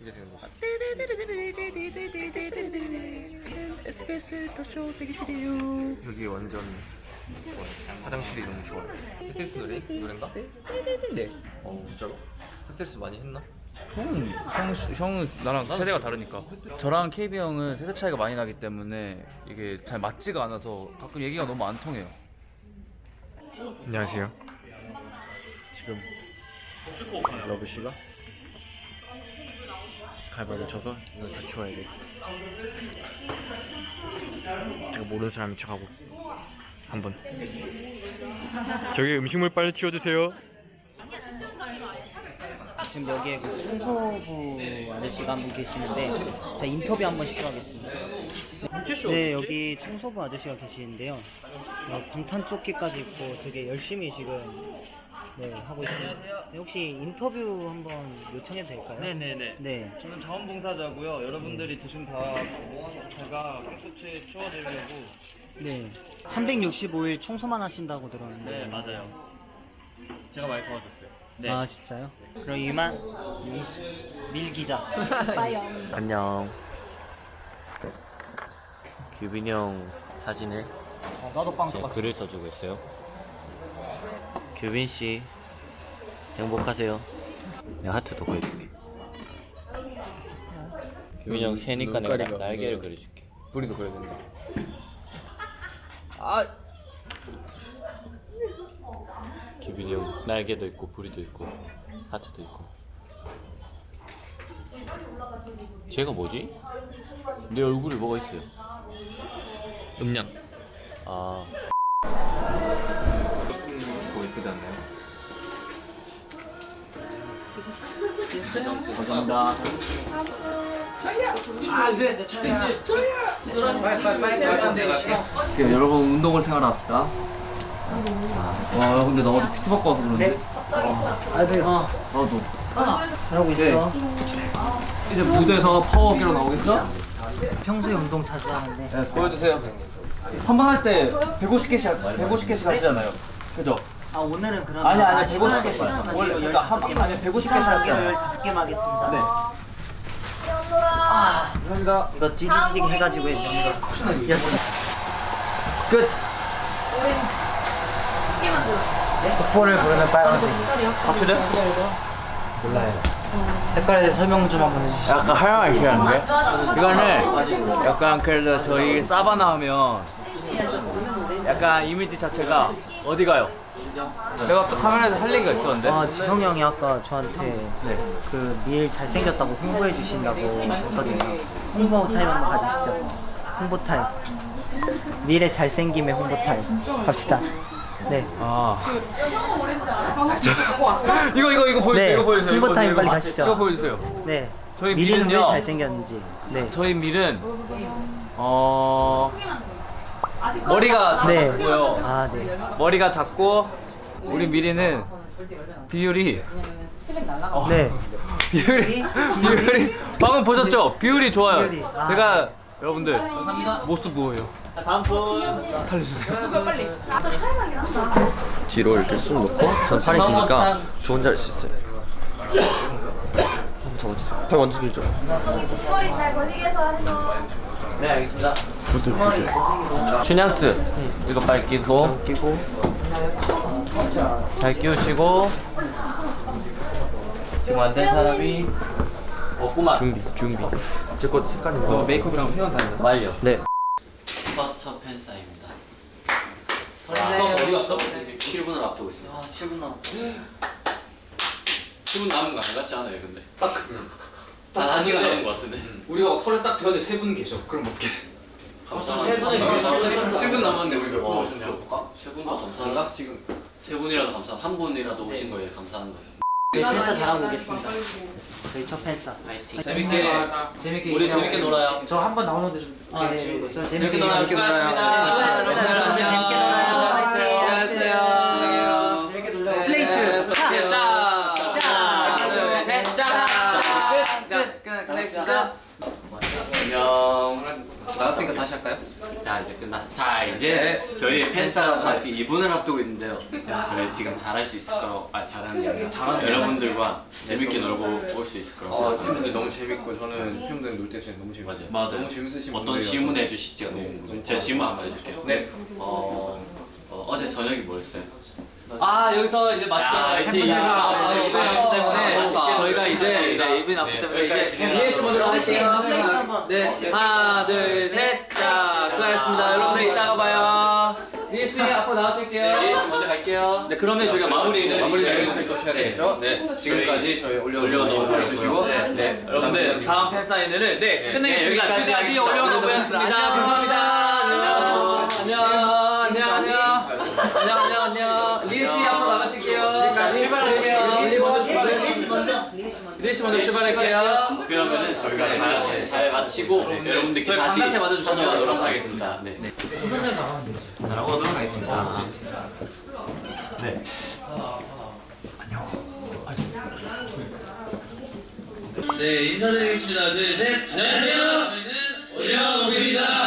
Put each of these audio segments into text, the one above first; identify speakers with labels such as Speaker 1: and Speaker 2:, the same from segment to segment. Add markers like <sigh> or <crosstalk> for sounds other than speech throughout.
Speaker 1: 이게 되는 거지.
Speaker 2: SBS 더쇼 대기실이에요.
Speaker 1: 여기 완전 좋아요. 화장실이 너무 좋아요. 테트리스 노래? 노래인가?
Speaker 2: 네.
Speaker 1: 어 진짜로? 테트리스 많이 했나?
Speaker 2: 형은 형, 형은 나랑 세대가 다르니까. 저랑 KB 형은 세대 차이가 많이 나기 때문에 이게 잘 맞지가 않아서 가끔 얘기가 너무 안 통해요.
Speaker 1: 안녕하세요.
Speaker 2: 지금 러브 씨가 가위바위보 쳐서 이걸 같이 와야 돼. 제가 모르는 사람인 척하고 한번.
Speaker 1: 저기 음식물 빨리 치워주세요.
Speaker 3: 지금 여기에 그 청소부 아저씨가 한 분 계시는데 제가 인터뷰 한 번 시도하겠습니다. 네, 여기 청소부 아저씨가 계시는데요. 어, 방탄조끼까지 입고 되게 열심히 지금 네, 하고 있습니다. 네, 혹시 인터뷰 한번 요청해도 될까요?
Speaker 4: 네네네.
Speaker 3: 네.
Speaker 4: 저는 자원봉사자고요. 여러분들이 드신 밥 제가 깨끗이 치워드리려고.
Speaker 3: 네. 365일 청소만 하신다고 들었는데.
Speaker 4: 네 맞아요.
Speaker 2: 제가 많이 도와줬어요.
Speaker 4: 네.
Speaker 3: 아, 진짜요? 그럼 이만 미- 밀 기자. <laughs>
Speaker 5: 안녕. 규빈이 형 사진을
Speaker 3: 어, 나도
Speaker 5: 빵제
Speaker 3: 똑같아.
Speaker 5: 글을 써주고 있어요. 규빈 씨 행복하세요. 내가 하트도 그려줄게. 규빈이 형 새니까 내가 날- 날개를. 그려줄게.
Speaker 1: 뿌리도 그려야 된다. 아
Speaker 5: 규빈이 형 날개도 있고 부리도 있고 하트도 있고. 쟤가 뭐지? 내 얼굴에 뭐가 있어요?
Speaker 1: 음량.
Speaker 5: 아
Speaker 1: 뭐 예쁘지 않나요?
Speaker 2: 네, 여러분 운동을 생활합시다. 와 근데 나 어제 PT 받고 와서 그런데.
Speaker 3: 아, 네. 어,
Speaker 2: 나도.
Speaker 3: 잘하고 있어.
Speaker 2: 네. 이제 무대에서 파워기로 나오겠죠?
Speaker 3: 평소에 운동 자주 하는데.
Speaker 2: 네, 보여주세요. 한번할때 150개씩 150개씩 하시잖아요. 그죠?
Speaker 3: 아, 오늘은 그러면
Speaker 2: 아니 아니
Speaker 3: 아,
Speaker 2: 150개씩.
Speaker 3: 시간
Speaker 2: 원래
Speaker 3: 가지고
Speaker 2: 그러니까 한
Speaker 3: 15개만
Speaker 2: 아니 150개씩
Speaker 3: 시간 가지고
Speaker 2: 하시잖아요.
Speaker 3: 15개만 하겠습니다.
Speaker 2: 네. 감사합니다.
Speaker 3: 이거 찌지직 해가지고 해주세요.
Speaker 2: 끝.
Speaker 3: 족보를 부르는 빨간색.
Speaker 2: 확실해?
Speaker 3: 색깔에 대해 설명 좀 한번 해주시죠.
Speaker 2: 약간 하얀 이렇게 이거는 약간 그래도 저희 사바나 하면 약간 이미지 자체가 어디 가요? 내가 또 카메라에서 할 얘기가 있었는데
Speaker 3: 아, 지성 형이 아까 저한테
Speaker 2: 네.
Speaker 3: 그밀 잘생겼다고 홍보해 주신다고 했거든요. 홍보 타임 한번 가지시죠. 홍보 타임. 밀의 잘생김의 홍보 타임. 갑시다. 네.
Speaker 2: 아 이거 이거 이거 보여주세요
Speaker 3: 네,
Speaker 2: 이거 보여주세요
Speaker 3: 홍보
Speaker 2: 이거
Speaker 3: 타임
Speaker 2: 보여주세요.
Speaker 3: 빨리 가시죠.
Speaker 2: 이거 보여주세요
Speaker 3: 네.
Speaker 2: 저희
Speaker 3: 밀이는 왜
Speaker 2: 밀은요.
Speaker 3: 잘생겼는지. 네.
Speaker 2: 저희 밀은 어 머리가
Speaker 3: 네.
Speaker 2: 작고요
Speaker 3: 아, 네.
Speaker 2: 머리가 작고 우리 미리는 비율이 어,
Speaker 3: 네. <laughs>
Speaker 2: 비율이 비율이 방금 보셨죠? 비율이 좋아요.
Speaker 3: 비율이, 아.
Speaker 2: 제가 여러분들 모습 뭐예요? 살려주세요.
Speaker 5: 뒤로 이렇게 쑥 놓고 전 팔이 기니까 저 혼자 할 수 있어요. 한번 잡아주세요. 팔 완전 길죠?
Speaker 6: 머리 잘 거시게 해서 해줘.
Speaker 5: 네 알겠습니다. 굿들 굿들. 춘향스 이거 빨리 끼고 끼고 잘 끼우시고 지금 안 된 사람이 없구만. 준비 준비. 제거 색깔이 뭐?
Speaker 2: 메이크업이랑 회원 다니는
Speaker 5: 말려. 네.
Speaker 7: 스파처 팬사입니다.
Speaker 3: 설레요.
Speaker 7: 어디 갔어? 7분을 앞두고 있습니다.
Speaker 3: 아, 7분 남았다.
Speaker 7: 7분 남은 거 아니 같지 않아요, 근데? 딱, 단 1시간 남은 거 같은데?
Speaker 1: 우리가 막 설에 싹 되었는데 세분 계셔. 그럼 어떻게?
Speaker 7: 감사합니다.
Speaker 3: 세 분이
Speaker 1: 세분 남았는데 우리 몇
Speaker 7: 와,
Speaker 1: 분
Speaker 7: 진짜
Speaker 1: 오셨냐?
Speaker 7: 볼까? 세 분도 감사하다. 지금 세 분이라도 감사, 한 분이라도 오신 거에 감사한 거예요.
Speaker 3: 저희 팬사 잘하고 오겠습니다. 저희 첫 팬사.
Speaker 7: 파이팅.
Speaker 1: 재밌게
Speaker 3: 재밌게
Speaker 1: 우리 재밌게 놀아요.
Speaker 3: 저 한 번 나오는데 좀. 아, 네. 저
Speaker 1: 재밌게 놀아요. 수고하셨습니다.
Speaker 3: 수고하셨습니다.
Speaker 1: 안녕.
Speaker 3: 재밌게 놀아요.
Speaker 1: 수고하셨어요.
Speaker 3: 재밌게 놀아요.
Speaker 1: 네,
Speaker 3: 슬레이트.
Speaker 1: 짜. 짜.
Speaker 3: 짜.
Speaker 1: 하나, 둘, 셋. 짜. 끝. 끝. 끝. 끝. 끝.
Speaker 7: 안녕.
Speaker 1: 나갔으니까 다시 할까요?
Speaker 7: 자 이제 끝났어. 자 이제 저희 팬싸움 같이 2분을 앞두고 있는데요. 저희 지금 잘할 수 있을 거라고 아 잘하는 게 아니라 여러분들과 재밌게 놀고 올 수 있을 거라고
Speaker 1: 아. 팬분들 너무 재밌고 저는 팬분들 놀때 진짜 너무 재밌어요.
Speaker 7: 맞아요.
Speaker 1: 너무 재밌으신
Speaker 7: 어떤. 질문 너무 궁금해요. 제가 질문 한번 해줄게요.
Speaker 1: 네.
Speaker 7: 어, 어 어제 저녁이 뭐였어요?
Speaker 2: 아 여기서 이제
Speaker 7: 야,
Speaker 2: 팬분들 우리 나쁘기 때문에
Speaker 7: 이게
Speaker 2: 이해씨 먼저 나오시죠. 네, 하나, 둘, 셋, 자, 수고하셨습니다. 여러분들 이따가 봐요. 니엘 씨 앞으로 나오실게요.
Speaker 7: 니엘 씨 먼저 갈게요.
Speaker 2: 네, 그러면 저희가 마무리는
Speaker 1: 마무리를 또 쳐야 되겠죠? 네, 지금까지 저희 올려놓고 해주시고,
Speaker 2: 네, 여러분들 다음 팬 사인회를 네 끝내겠습니다. 지금까지 올려놓고였습니다. 감사합니다. 안녕, 안녕, 안녕, 안녕, 안녕, 안녕. 니엘 씨 앞으로 나가실게요. 지금까지 출발할게요.
Speaker 3: 니엘 씨 먼저 출발
Speaker 2: 1일시 먼저 출발할게요.
Speaker 7: 그러면은 저희가 네, 잘, 네. 잘 마치고 여러분들, 네,
Speaker 2: 여러분들께
Speaker 7: 다시
Speaker 2: 반갑게 맞아주시면
Speaker 7: 하겠습니다. 네. 네.
Speaker 1: 수분을 나가면 되죠. 나가고 노력하겠습니다. 아.
Speaker 8: 네. 안녕. 네, 인사드리겠습니다. 둘, 셋. 안녕하세요. 저희는 올려오입니다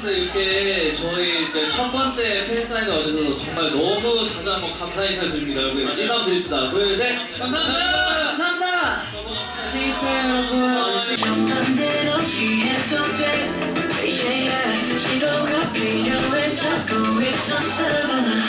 Speaker 8: 여러분들 이렇게 저희 이제 첫 번째 팬사인회 와주셔서 정말 너무 다시 한번 감사 인사를 드립니다. 여러분 인사 한번 드립시다. 둘, 셋. 감사합니다. 감사합니다. 안녕히 계세요, 여러분.
Speaker 9: 맘대로 취해도 돼 yeah. 치료가 필요해 찾고 있어 Savannah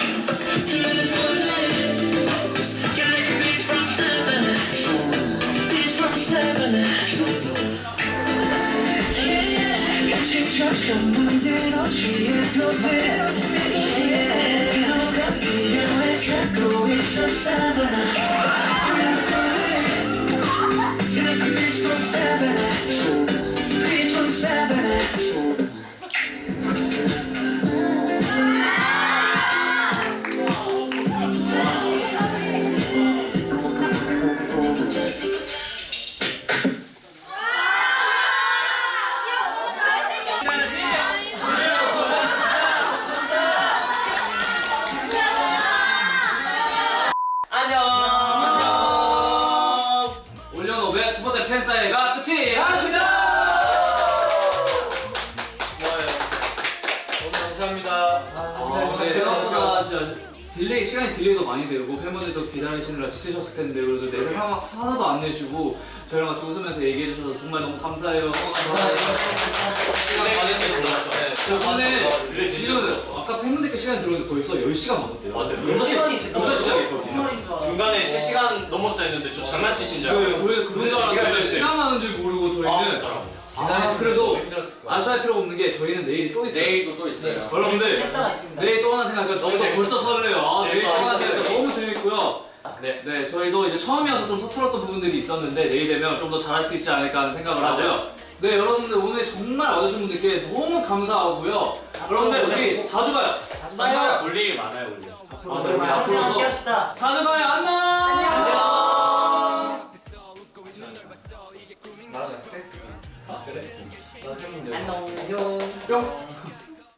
Speaker 2: 팬사인회가 끝이 났습니다.
Speaker 1: 너무 감사합니다.
Speaker 2: 아, 네, 생각보다 진짜 delay 시간이 delay도 많이 되고 팬분들도 기다리시느라 지치셨을 텐데 그래도 내색 하나, 하나도 안 내시고 저희랑 같이 웃으면서 얘기해 주셔서 정말 너무 감사해요. 감사해요.
Speaker 1: 시간 많이 때 몰랐어.
Speaker 2: 근데 지금 아까 팬분들께 시간 들어오는데 벌써 10시간 넘었대요.
Speaker 7: 맞아요.
Speaker 2: 6시, 6시 시작했거든요.
Speaker 7: 중간에 3시간 넘었다 했는데 저 장난치신 줄
Speaker 2: 네,
Speaker 7: 알고
Speaker 2: 줄
Speaker 7: 시간
Speaker 2: 많은 줄 모르고
Speaker 7: 아
Speaker 2: 저희는
Speaker 7: 진짜로
Speaker 2: 아, 그래도 아쉬워할 필요가 없는 게 저희는 내일이 또 있어요.
Speaker 7: 내일도 또 있어요
Speaker 2: 여러분들
Speaker 3: 팬사가 있습니다.
Speaker 2: 내일 또 하나 생각하니까
Speaker 7: 너무
Speaker 2: 저희도. 벌써 설레요. 아,
Speaker 7: 네,
Speaker 2: 내일
Speaker 7: 또또
Speaker 2: 하나. 생각하니까 너무 재밌고요.
Speaker 7: 네.
Speaker 2: 네, 저희도 이제 처음이어서 좀 서툴었던 부분들이 있었는데 내일 되면 좀 더 잘할 수 있지 않을까 하는 생각을
Speaker 7: 맞아요.
Speaker 2: 하고요. 네, 여러분들 오늘 정말 와주신 분들께 너무 감사하고요. 여러분들 우리 자주 봐요.
Speaker 7: 봐요 볼 일이 많아요 우리
Speaker 2: 앞으로도. 자주 봐요. 안녕.
Speaker 1: 나랑
Speaker 3: 안녕.
Speaker 1: 뿅.